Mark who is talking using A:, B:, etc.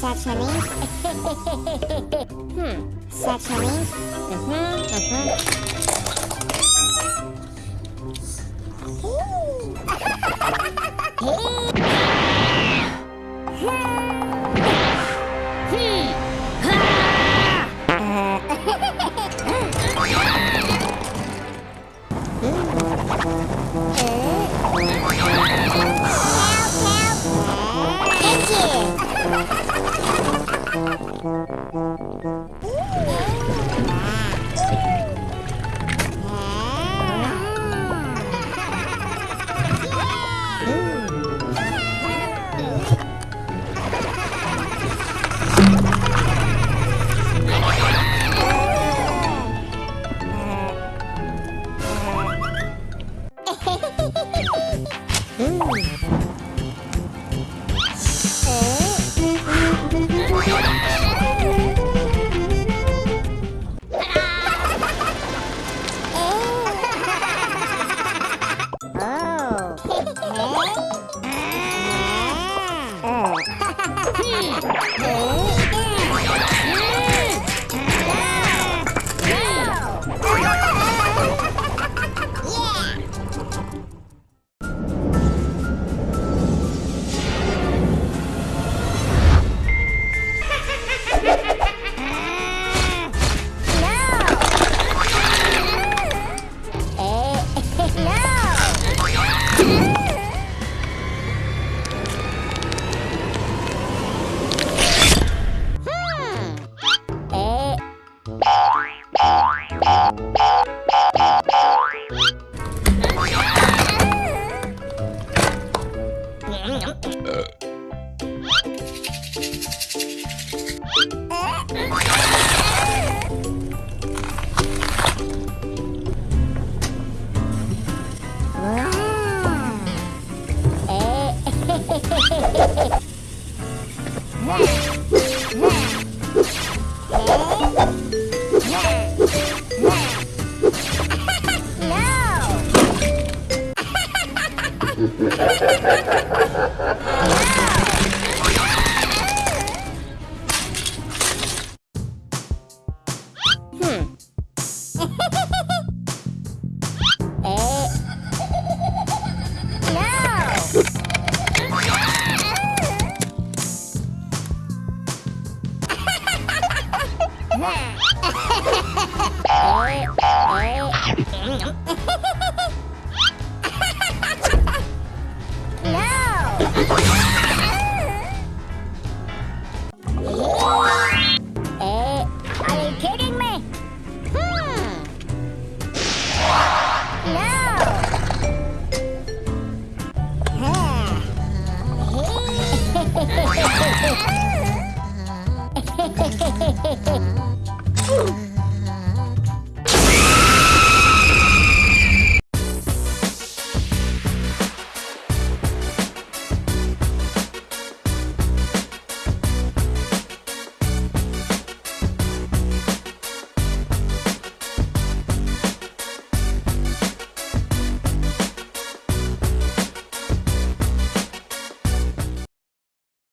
A: Saçmalıyım. hmm. Saçmalıyım. Hı hı, hı hı.
B: Are you kidding me? Hmm. No.